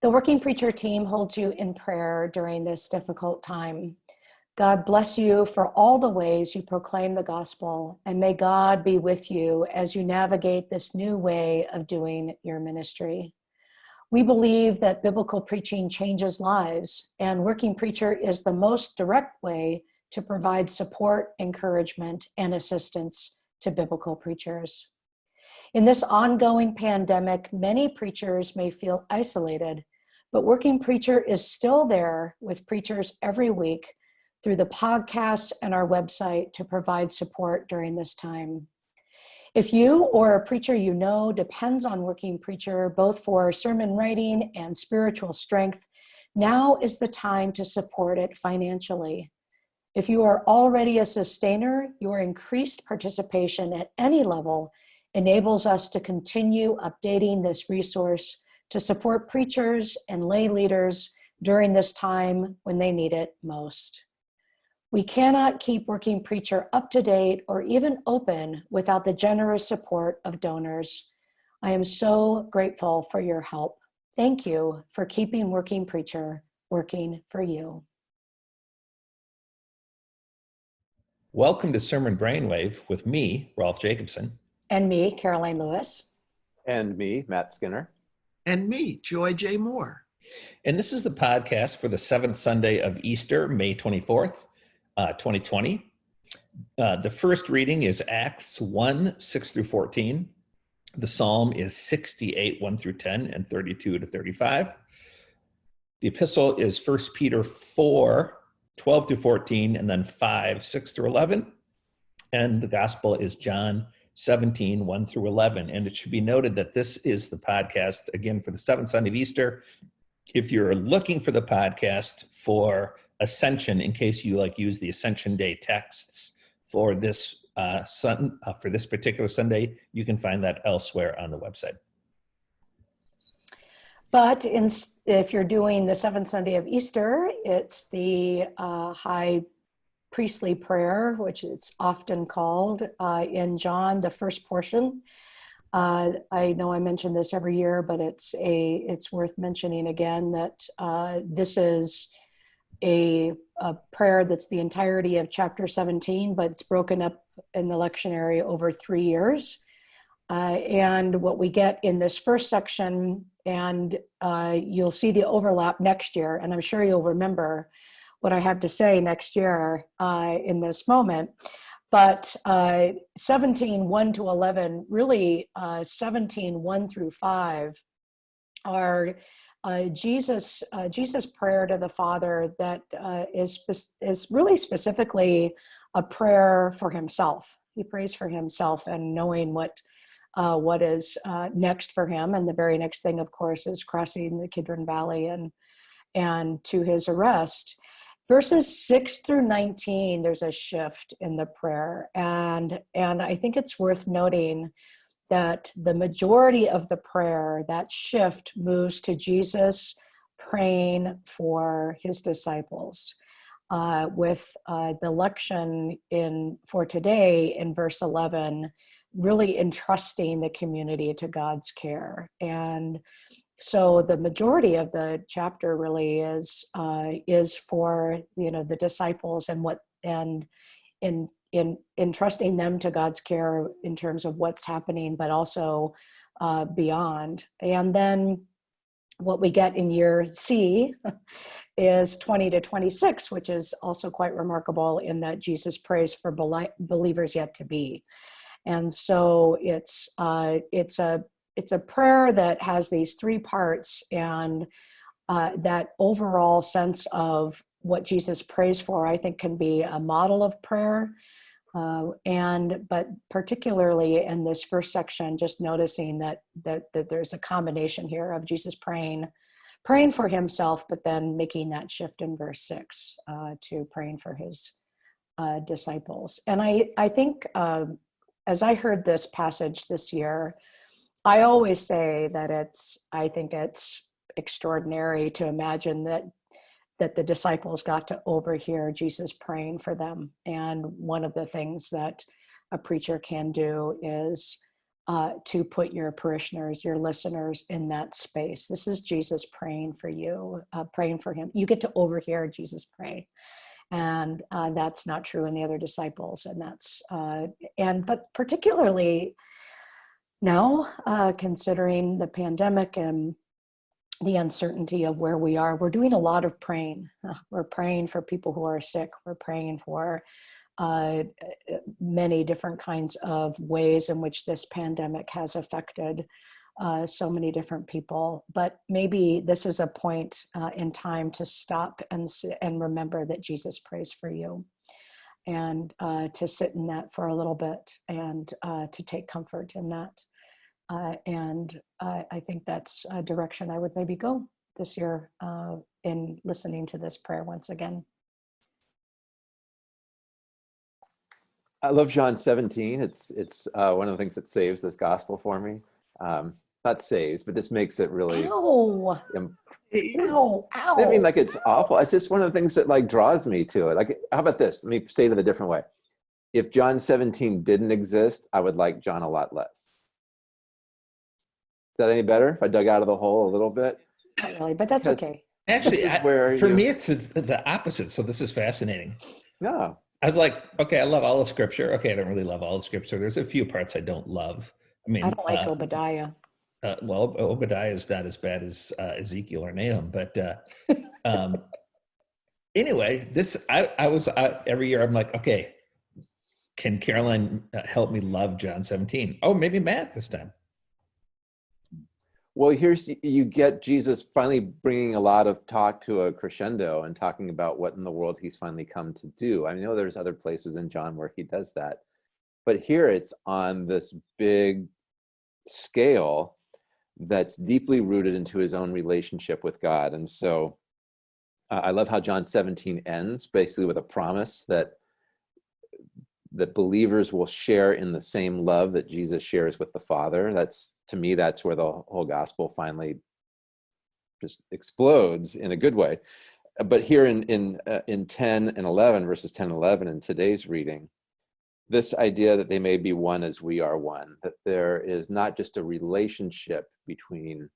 The Working Preacher team holds you in prayer during this difficult time. God bless you for all the ways you proclaim the gospel, and may God be with you as you navigate this new way of doing your ministry. We believe that biblical preaching changes lives, and Working Preacher is the most direct way to provide support, encouragement, and assistance to biblical preachers. In this ongoing pandemic, many preachers may feel isolated, but Working Preacher is still there with preachers every week through the podcasts and our website to provide support during this time. If you or a preacher you know depends on Working Preacher both for sermon writing and spiritual strength, now is the time to support it financially. If you are already a sustainer, your increased participation at any level enables us to continue updating this resource to support preachers and lay leaders during this time when they need it most. We cannot keep Working Preacher up to date or even open without the generous support of donors. I am so grateful for your help. Thank you for keeping Working Preacher working for you. Welcome to Sermon Brainwave with me, Rolf Jacobson. And me, Karoline Lewis. And me, Matt Skinner. And me, Joy J. Moore. And this is the podcast for the seventh Sunday of Easter, May 24th, uh, 2020. Uh, the first reading is Acts 1 6 through 14. The psalm is 68 1 through 10 and 32 to 35. The epistle is 1 Peter 4 12 through 14, and then 5, 6 through 11. And the gospel is John 17, 1 through 11. And it should be noted that this is the podcast, again, for the seventh Sunday of Easter. If you're looking for the podcast for Ascension, in case you like use the Ascension Day texts for this uh, sun, uh, for this particular Sunday, you can find that elsewhere on the website. But in, if you're doing the seventh Sunday of Easter, it's the uh, high priestly prayer, which it's often called uh, in John, the first portion. Uh, I know I mention this every year, but it's a it's worth mentioning again that uh, this is a, a prayer that's the entirety of chapter 17, but it's broken up in the lectionary over three years. Uh, and what we get in this first section, and uh, you'll see the overlap next year, and I'm sure you'll remember what I have to say next year uh, in this moment. But uh, 17, 1 to 11, really uh, 17, 1 through 5 are uh, Jesus, uh, Jesus' prayer to the Father that uh, is is really specifically a prayer for himself. He prays for himself and knowing what uh, what is uh, next for him. And the very next thing, of course, is crossing the Kidron Valley and, and to his arrest. Verses 6 through 19, there's a shift in the prayer. And, and I think it's worth noting that the majority of the prayer, that shift moves to Jesus praying for his disciples. Uh, with uh, the lection in for today in verse 11 really entrusting the community to God's care. And so the majority of the chapter really is uh, is for you know the disciples and what and in in entrusting them to God's care in terms of what's happening, but also uh, beyond. And then what we get in year C is 20 to 26, which is also quite remarkable in that Jesus prays for believers yet to be. And so it's uh, it's a it's a prayer that has these three parts and uh, that overall sense of what Jesus prays for, I think, can be a model of prayer. Uh, and but particularly in this first section, just noticing that that that there's a combination here of Jesus praying, praying for himself, but then making that shift in verse six uh, to praying for his uh, disciples. And I I think um, as I heard this passage this year, I always say that it's, I think it's extraordinary to imagine that that the disciples got to overhear Jesus praying for them. And one of the things that a preacher can do is uh, to put your parishioners, your listeners in that space. This is Jesus praying for you, uh, praying for him. You get to overhear Jesus pray. And uh, that's not true in the other disciples. And that's, uh, and, but particularly now, uh, considering the pandemic and the uncertainty of where we are, we're doing a lot of praying. Uh, We're praying for people who are sick. We're praying for uh, many different kinds of ways in which this pandemic has affected uh, so many different people. But maybe this is a point uh, in time to stop and and remember that Jesus prays for you, and uh, to sit in that for a little bit and uh, to take comfort in that. Uh, and I think that's a direction I would maybe go this year uh, in listening to this prayer once again. I love John 17. It's it's uh, one of the things that saves this gospel for me. Um, not saves, but this makes it really. Ow! Ow! Ow! I mean, like it's awful. It's just one of the things that like draws me to it. Like, how about this? Let me say it in a different way. If John 17 didn't exist, I would like John a lot less. Is that any better? If I dug out of the hole a little bit? Not really, but that's Because- okay. Actually, This I- for you- me, it's, it's the opposite. So this is fascinating. No. I was like, okay, I love all of Scripture. Okay, I don't really love all of Scripture. There's a few parts I don't love. I mean, I don't like uh, Obadiah. Uh, well, Obadiah is not as bad as uh, Ezekiel or Nahum, but uh, um, anyway, this I, I was every year. I'm like, okay, can Karoline uh, help me love John 17? Oh, maybe Matt this time. Well, here's you get Jesus finally bringing a lot of talk to a crescendo and talking about what in the world he's finally come to do. I know there's other places in John where he does that, but here it's on this big scale that's deeply rooted into his own relationship with God. And so uh, I love how John 17 ends basically with a promise that that believers will share in the same love that Jesus shares with the Father. That's to me, that's where the whole gospel finally just explodes in a good way. But here in in uh, in 10 and 11, verses 10 and 11 in today's reading, this idea that they may be one as we are one, that there is not just a relationship between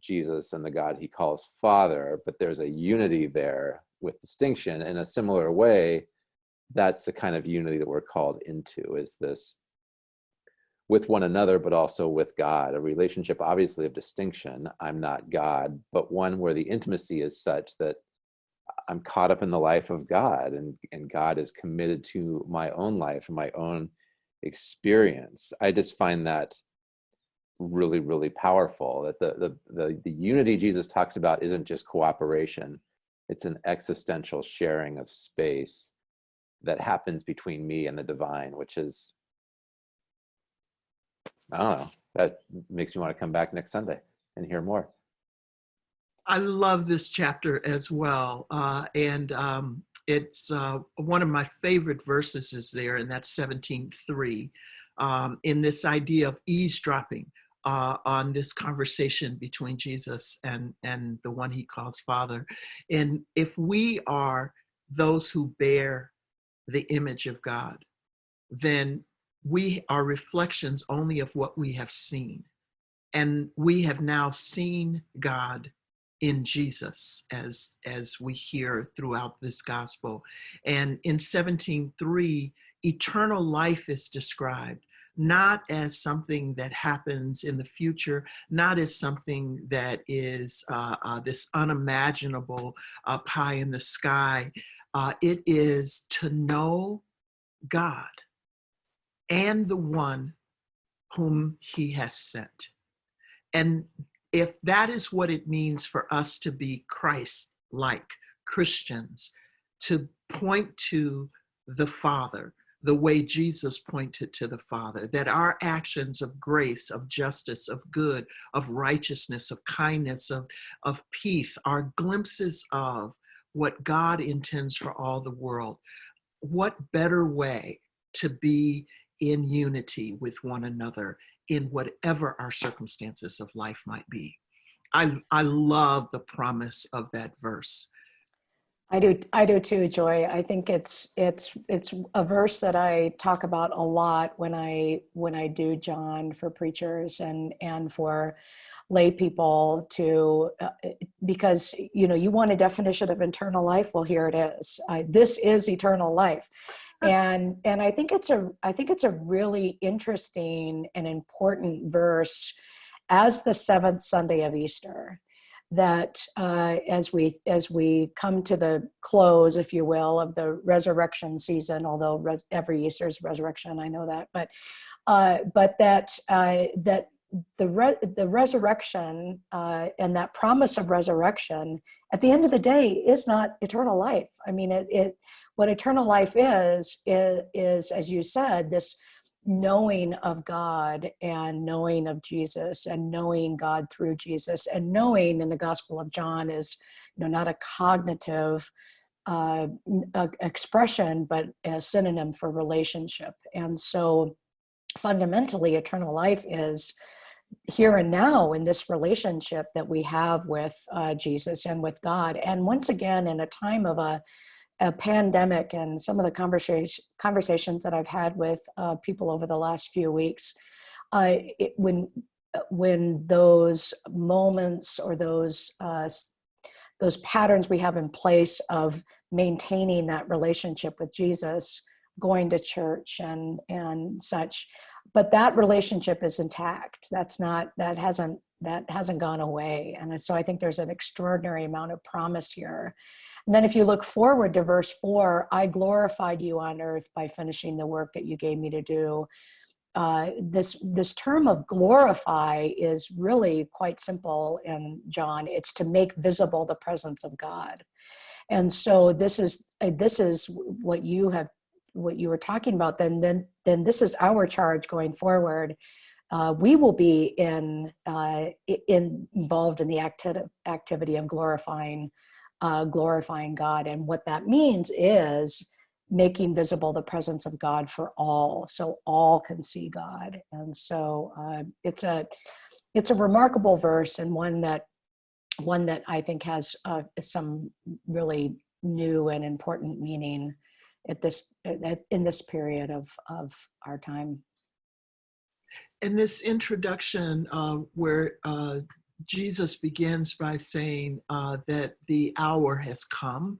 Jesus and the God he calls Father, but there's a unity there with distinction. In a similar way, that's the kind of unity that we're called into is this with one another but also with god a relationship obviously of distinction i'm not god but one where the intimacy is such that i'm caught up in the life of god and, and god is committed to my own life and my own experience i just find that really really powerful that the the the, the unity jesus talks about isn't just cooperation it's an existential sharing of space that happens between me and the divine, which is, I don't know, that makes me want to come back next Sunday and hear more. I love this chapter as well. Uh, and um, it's uh, one of my favorite verses is there, and that's 17.3, um, in this idea of eavesdropping uh, on this conversation between Jesus and, and the one he calls Father. And if we are those who bear the image of God, then we are reflections only of what we have seen. And we have now seen God in Jesus as as we hear throughout this gospel. And in 17:3, eternal life is described not as something that happens in the future, not as something that is uh, uh, this unimaginable uh, pie in the sky. Uh, it is to know God and the one whom he has sent. And if that is what it means for us to be Christ like Christians, to point to the Father the way Jesus pointed to the Father, that our actions of grace, of justice, of good, of righteousness, of kindness, of, of peace are glimpses of what God intends for all the world. What better way to be in unity with one another in whatever our circumstances of life might be. I, I love the promise of that verse. I do, I do too, Joy. I think it's it's it's a verse that I talk about a lot when I when I do John for preachers and and for lay people to uh, because you know you want a definition of eternal life. Well, here it is. I, this is eternal life, and and I think it's a I think it's a really interesting and important verse as the seventh Sunday of Easter that uh, as we as we come to the close, if you will, of the resurrection season, although res- every Easter is resurrection, I know that, but uh, but that uh, that the re- the resurrection uh, and that promise of resurrection at the end of the day is not eternal life. I mean, it, it what eternal life is, is is as you said this knowing of God and knowing of Jesus and knowing God through Jesus and knowing in the Gospel of John is you know not a cognitive uh, expression but a synonym for relationship. And so fundamentally eternal life is here and now in this relationship that we have with uh, Jesus and with God. And once again in a time of a a pandemic and some of the conversation, conversations that I've had with uh, people over the last few weeks, uh, it, when when those moments or those uh, those patterns we have in place of maintaining that relationship with Jesus, going to church and and such, but that relationship is intact. That's not that hasn't that hasn't gone away. And so I think there's an extraordinary amount of promise here. And then if you look forward to verse four, I glorified you on earth by finishing the work that you gave me to do. Uh, this this term of glorify is really quite simple in John. It's to make visible the presence of God, and so this is uh, this is what you have what you were talking about. Then then then this is our charge going forward uh, we will be in, uh, in involved in the acti- activity of glorifying uh, glorifying God. And what that means is making visible the presence of God for all, so all can see God. And so uh, it's a it's a remarkable verse and one that one that I think has uh, some really new and important meaning at this at, in this period of of our time in this introduction uh, where uh, Jesus begins by saying uh, that the hour has come,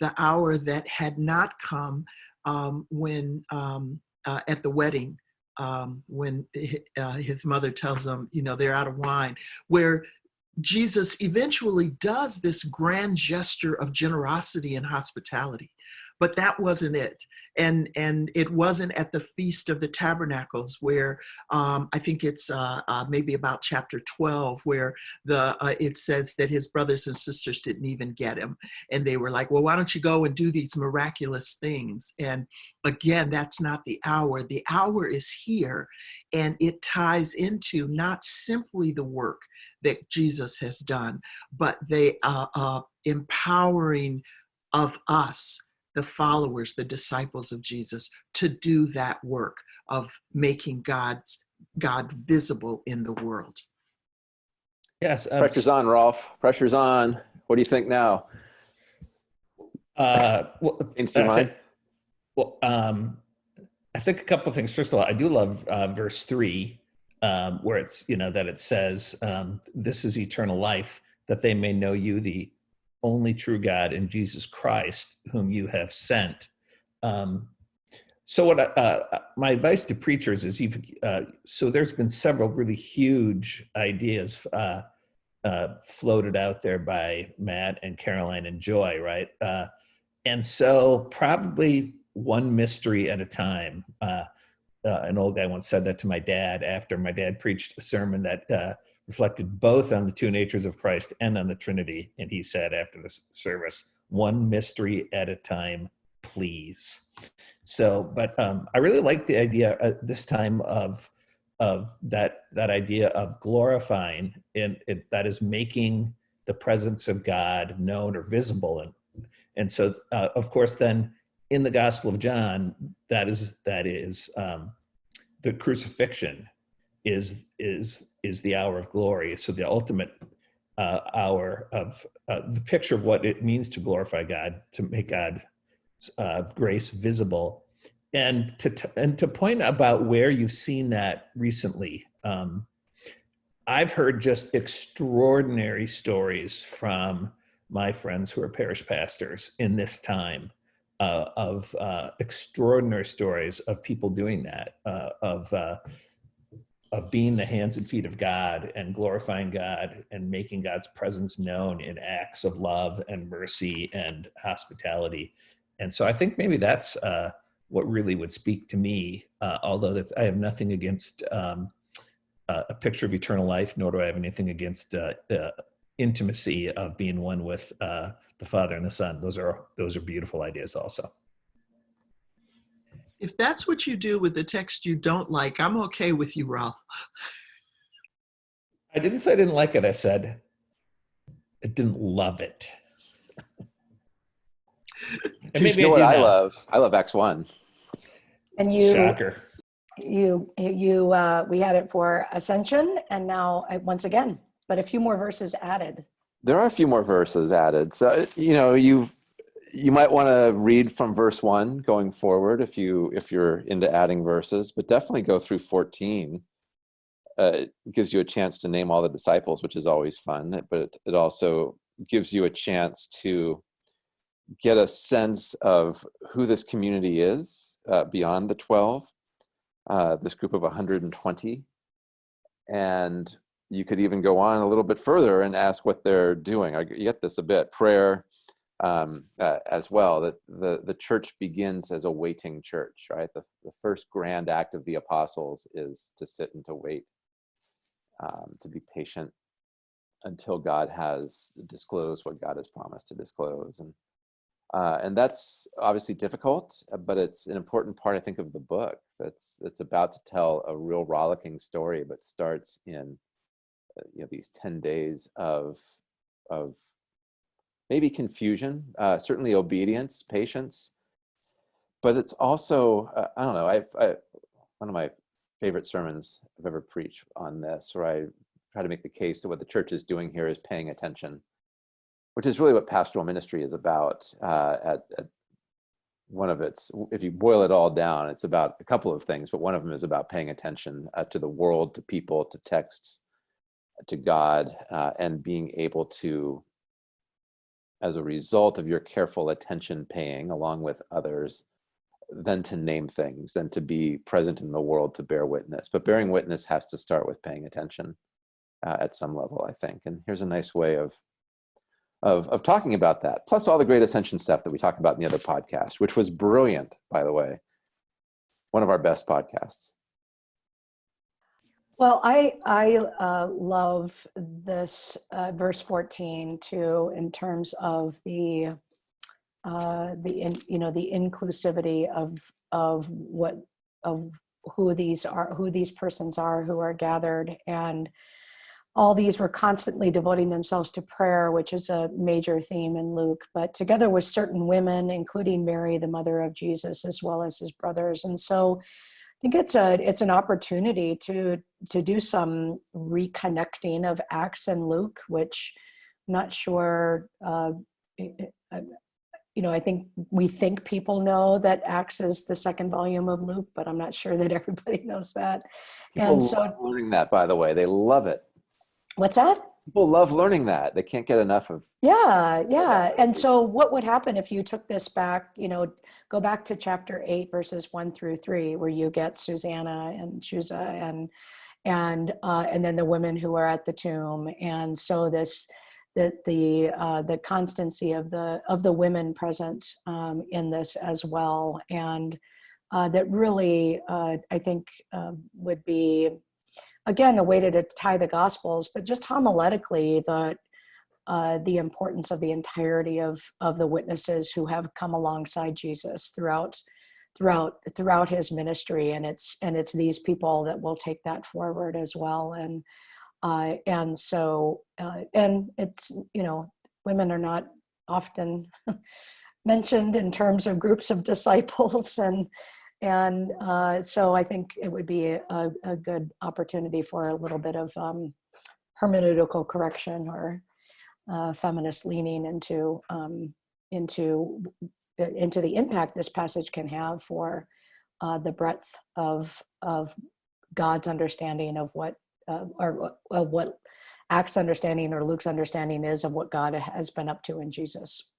the hour that had not come um, when um, uh, at the wedding, um, when uh, his mother tells them, you know, they're out of wine, where Jesus eventually does this grand gesture of generosity and hospitality but that wasn't it. And and it wasn't at the feast of the tabernacles where um, i think it's uh, uh, maybe about chapter 12 where the uh, it says that his brothers and sisters didn't even get him. And they were like well why don't you go and do these miraculous things? And again that's not the hour. The hour is here and it ties into not simply the work that jesus has done but they uh, uh empowering of us the followers, the disciples of Jesus, to do that work of making God's God visible in the world. Yes. Um, Pressure's on, Rolf. Pressure's on. What do you think now? Uh, well, Changed your mind? well, um, I think a couple of things. First of all, I do love uh, verse three, um, where it's you know that it says, um, "This is eternal life, that they may know you, the only true God and Jesus Christ, whom you have sent. Um, so what uh, uh, my advice to preachers is you've, uh, so there's been several really huge ideas uh, uh floated out there by Matt and Karoline and Joy, right? Uh, and so probably one mystery at a time. an old guy once said that to my dad after my dad preached a sermon that reflected both on the two natures of Christ and on the Trinity. And he said after the service, one mystery at a time, please. So, but um, I really like the idea at this time of of that that idea of glorifying and it, that is making the presence of God known or visible and and so uh, of course then in the Gospel of John that is that is um, the crucifixion is is is the hour of glory. So the ultimate uh, hour of uh, the picture of what it means to glorify God, to make God's uh, grace visible, and to and to point about where you've seen that recently. Um, I've heard just extraordinary stories from my friends who are parish pastors in this time uh, of uh, extraordinary stories of people doing that, uh, of uh, of being the hands and feet of God and glorifying God and making God's presence known in acts of love and mercy and hospitality. And so I think maybe that's uh, what really would speak to me, uh, although I have nothing against um, uh, a picture of eternal life, nor do I have anything against uh, uh, intimacy of being one with uh, the Father and the Son. Those are those are beautiful ideas also. If that's what you do with the text you don't like, I'm okay with you, Rolf. I didn't say I didn't like it. I said I didn't love it. And you know what I now. love? I love Acts 1. And you, Shocker. you, you, uh, we had it for Ascension and now uh, once again, but a few more verses added. There are a few more verses added. So, you know, you've you might want to read from verse 1 going forward if you if you're into adding verses, but definitely go through 14. Uh, it gives you a chance to name all the disciples, which is always fun, but it also gives you a chance to get a sense of who this community is uh, beyond the 12, uh, this group of 120. And you could even go on a little bit further and ask what they're doing. I get this a bit. Prayer um, uh, as well, that the, the church begins as a waiting church, right? The, the first grand act of the apostles is to sit and to wait, um, to be patient until God has disclosed what God has promised to disclose. And uh, and that's obviously difficult, uh, but it's an important part, I think, of the book. That's that's about to tell a real rollicking story, but starts in uh, you know these ten days of of maybe confusion, uh, certainly obedience, patience, but it's also uh, I don't know. I've I, one of my favorite sermons I've ever preached on this, where I try to make the case that what the church is doing here is paying attention which is really what pastoral ministry is about uh, at, at, one of its if you boil it all down it's about a couple of things but one of them is about paying attention uh, to the world to people to texts to god uh, and being able to as a result of your careful attention paying along with others than to name things then to be present in the world to bear witness but bearing witness has to start with paying attention uh, at some level i think and here's a nice way of of, of talking about that, plus all the great ascension stuff that we talked about in the other podcast, which was brilliant, by the way. One of our best podcasts. Well, I I uh, love this uh, verse fourteen too, in terms of the uh, the in, you know the inclusivity of of what of who these are, who these persons are, who are gathered, and all these were constantly devoting themselves to prayer, which is a major theme in Luke, but together with certain women, including Mary, the mother of Jesus, as well as his brothers. And so think it's a it's an opportunity to to do some reconnecting of Acts and Luke, which I'm not sure uh, you know, I think we think people know that Acts is the second volume of Luke, but I'm not sure that everybody knows that. People and so learning that, by the way, they love it. What's that? People love learning that. They can't get enough of. Yeah, yeah. And so, what would happen if you took this back? You know, go back to chapter eight, verses one through three, where you get Susanna and Chuza and and uh, and then the women who are at the tomb. And so this the the uh, the constancy of the of the women present um, in this as well, and uh, that really uh, I think um, would be again, a way to, to tie the gospels, but just homiletically, the uh, the importance of the entirety of of the witnesses who have come alongside Jesus throughout throughout throughout his ministry, and it's and it's these people that will take that forward as well, and uh, and so uh, and it's you know women are not often mentioned in terms of groups of disciples. And and uh, so I think it would be a, a, good opportunity for a little bit of um, hermeneutical correction or uh, feminist leaning into um, into into the impact this passage can have for uh, the breadth of of God's understanding of what uh, or uh, what Acts understanding or Luke's understanding is of what God has been up to in Jesus.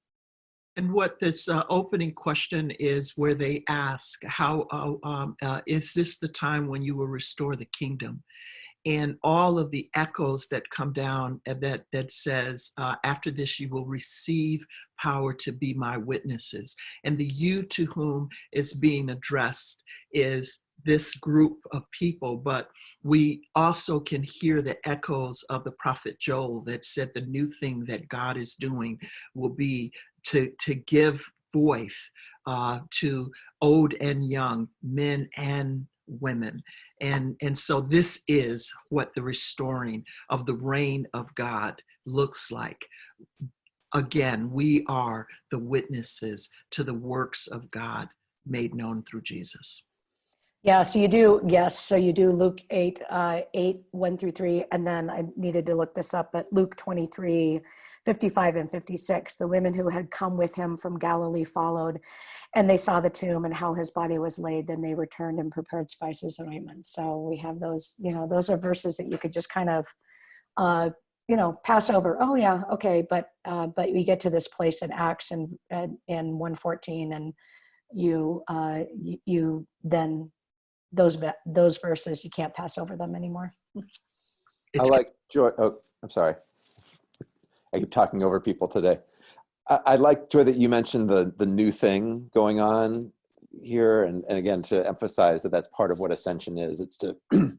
And what this uh, opening question is, where they ask, "How uh, um, uh, is this the time when you will restore the kingdom?" And all of the echoes that come down that that says, uh, "After this, you will receive power to be my witnesses." And the "you" to whom is being addressed is this group of people, but we also can hear the echoes of the prophet Joel that said the new thing that God is doing will be to, to give voice uh, to old and young, men and women. And, and so this is what the restoring of the reign of God looks like. Again, we are the witnesses to the works of God made known through Jesus. Yeah, so you do, yes, so you do Luke 8, uh, 8, 1 through 3, and then I needed to look this up, but Luke 23, 55 and 56, the women who had come with him from Galilee followed, and they saw the tomb and how his body was laid, then they returned and prepared spices and ointments. So we have those, you know, those are verses that you could just kind of, uh, you know, pass over. Oh yeah, okay, but uh, but we get to this place in Acts and in, in 114, and you uh, you, you then those those verses you can't pass over them anymore. It's I like Joy. Oh, I'm sorry. I keep talking over people today. I, I like Joy that you mentioned the the new thing going on here, and, and again to emphasize that that's part of what ascension is. It's to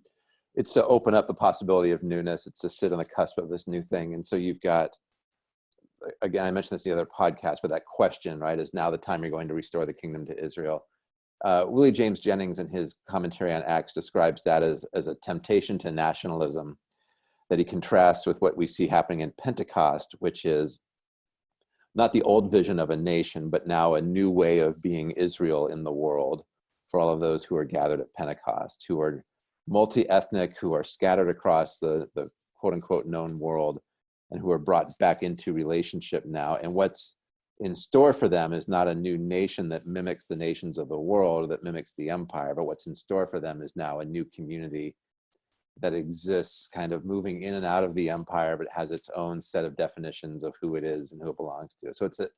it's to open up the possibility of newness. It's to sit on the cusp of this new thing, and so you've got again I mentioned this in the other podcast, but that question right is now the time you're going to restore the kingdom to Israel uh, Willie James Jennings in his commentary on Acts describes that as, as a temptation to nationalism that he contrasts with what we see happening in Pentecost, which is not the old vision of a nation, but now a new way of being Israel in the world for all of those who are gathered at Pentecost, who are multi-ethnic, who are scattered across the, the quote unquote known world, and who are brought back into relationship now. And what's in store for them is not a new nation that mimics the nations of the world, that mimics the empire, but what's in store for them is now a new community that exists kind of moving in and out of the empire, but has its own set of definitions of who it is and who it belongs to. So it's a,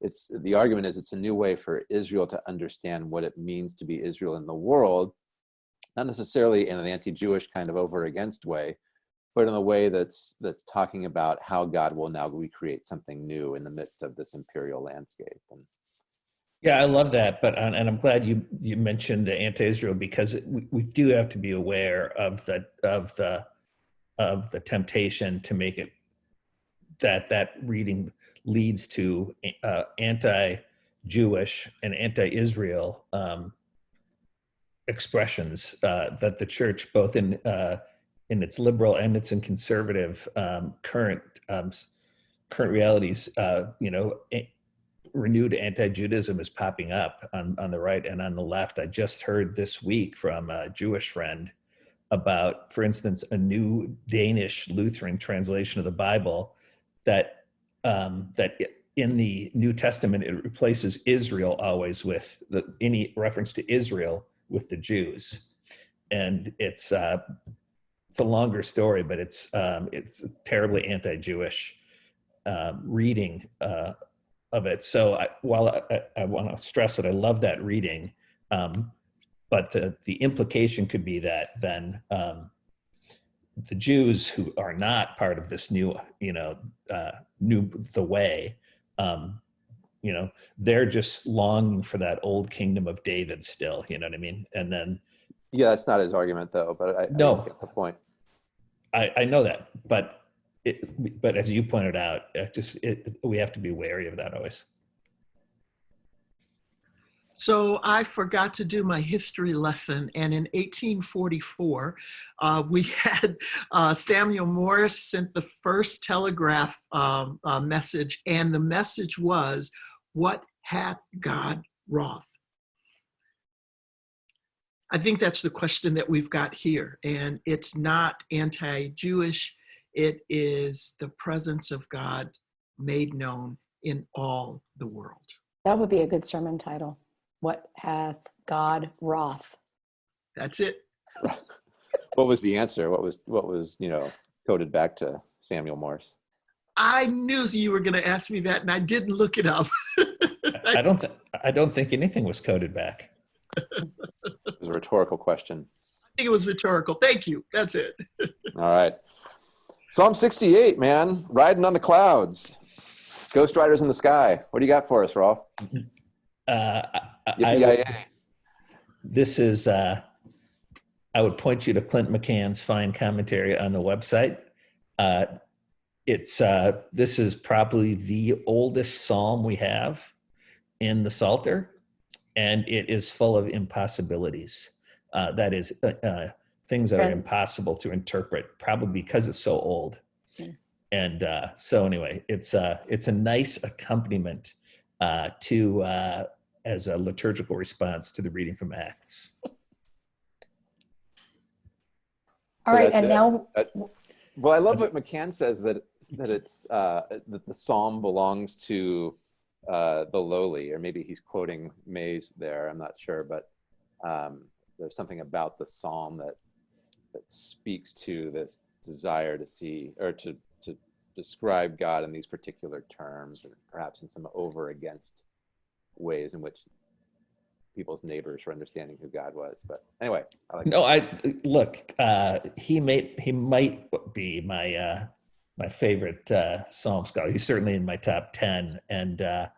it's the argument is it's a new way for Israel to understand what it means to be Israel in the world, not necessarily in an anti-Jewish kind of over against way, but in a way that's that's talking about how God will now recreate something new in the midst of this imperial landscape. And, yeah, I love that, but and I'm glad you you mentioned the anti-Israel because we, we do have to be aware of the of the of the temptation to make it that that reading leads to uh, anti-Jewish and anti-Israel um, expressions uh, that the church, both in uh, in its liberal and its in conservative um, current um, current realities, uh, you know, renewed anti-Judaism is popping up on, on the right and on the left. I just heard this week from a Jewish friend about, for instance, a new Danish Lutheran translation of the Bible that um, that in the New Testament it replaces Israel always with the, any reference to Israel with the Jews, and it's uh, it's a longer story, but it's um, it's terribly anti-Jewish uh, reading uh, of it. So I, while I, I want to stress that I love that reading, um, but the the implication could be that then um, the Jews who are not part of this new, you know, uh, new the way, um, you know, they're just longing for that old kingdom of David still. You know what I mean? And then yeah, that's not his argument though, but I, no. I get the point. I, I know that, but it, but as you pointed out, it just it, we have to be wary of that always. So I forgot to do my history lesson, and in 1844, uh, we had uh, Samuel Morse sent the first telegraph um, uh, message, and the message was, "What hath God wrought?" I think that's the question that we've got here. And it's not anti-Jewish, It is the presence of God made known in all the world. That would be a good sermon title. What hath God wroth? That's it. What was the answer? What was what was you know coded back to Samuel Morse? I knew you were going to ask me that, and I didn't look it up. I I don't, th- I don't think anything was coded back. It was a rhetorical question. I think it was rhetorical. Thank you. That's it. All right. Psalm 68, man, riding on the clouds. Ghost Riders in the Sky. What do you got for us, Rolf? Uh, I, this is, uh, I would point you to Clint McCann's fine commentary on the website. Uh, it's, uh, this is probably the oldest psalm we have in the Psalter, and it is full of impossibilities. Uh, that is, uh, uh, things that are impossible to interpret, probably because it's so old. Hmm. And uh, so, anyway, it's uh, it's a nice accompaniment uh, to uh, as a liturgical response to the reading from Acts. All So right, and it. now, Well, I love what McCann says that that it's uh, that the psalm belongs to uh, the lowly, or maybe he's quoting Mays there. I'm not sure, but um, there's something about the psalm that that speaks to this desire to see or to to describe God in these particular terms, or perhaps in some over against ways in which people's neighbors were understanding who God was. But anyway, I like No, I look. Uh, he may he might be my uh, my favorite uh, psalm scholar. He's certainly in my top ten, and uh,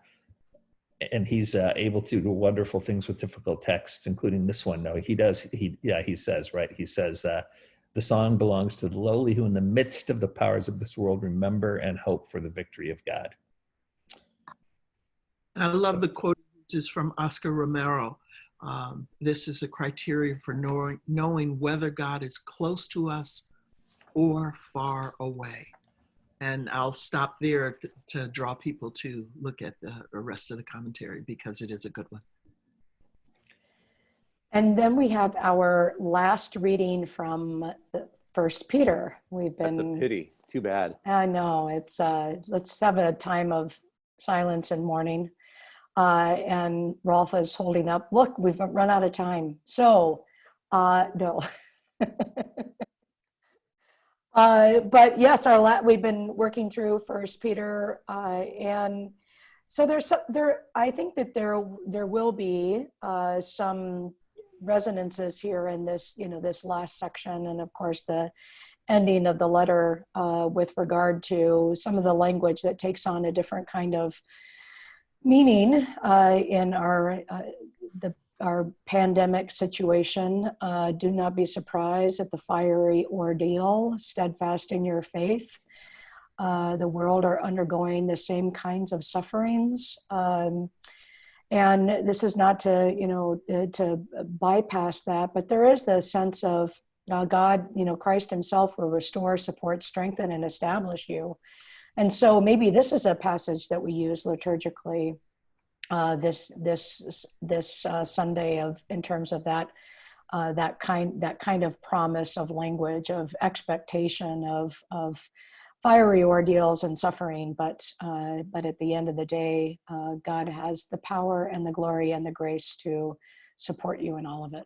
and he's uh, able to do wonderful things with difficult texts, including this one. No, he does. He yeah, he says right. He says uh, the song belongs to the lowly who, in the midst of the powers of this world, remember and hope for the victory of God. And I love the quote is from Oscar Romero. Um, this is a criteria for knowing, knowing whether God is close to us or far away. And I'll stop there to, to draw people to look at the, the rest of the commentary because it is a good one. and then we have our last reading from the First Peter. We've been that's a been, pity. Too bad. I know, it's, uh, let's have a time of silence and mourning. Uh, and Rolf is holding up, look, we've run out of time. So, uh, no. Uh, but yes, our la- we've been working through First Peter, uh, and so there's some, there. I think that there there will be uh, some resonances here in this, you know, this last section, and of course the ending of the letter uh, with regard to some of the language that takes on a different kind of meaning uh, in our uh, the our pandemic situation. Uh, do not be surprised at the fiery ordeal, steadfast in your faith. Uh, the world are undergoing the same kinds of sufferings. Um, and this is not to, you know, uh, to bypass that, but there is the sense of uh, God, you know, Christ Himself will restore, support, strengthen, and establish you. And so maybe this is a passage that we use liturgically uh, this this this uh, Sunday of in terms of that uh, that kind that kind of promise of language of expectation of of fiery ordeals and suffering, but uh, but at the end of the day, uh, God has the power and the glory and the grace to support you in all of it.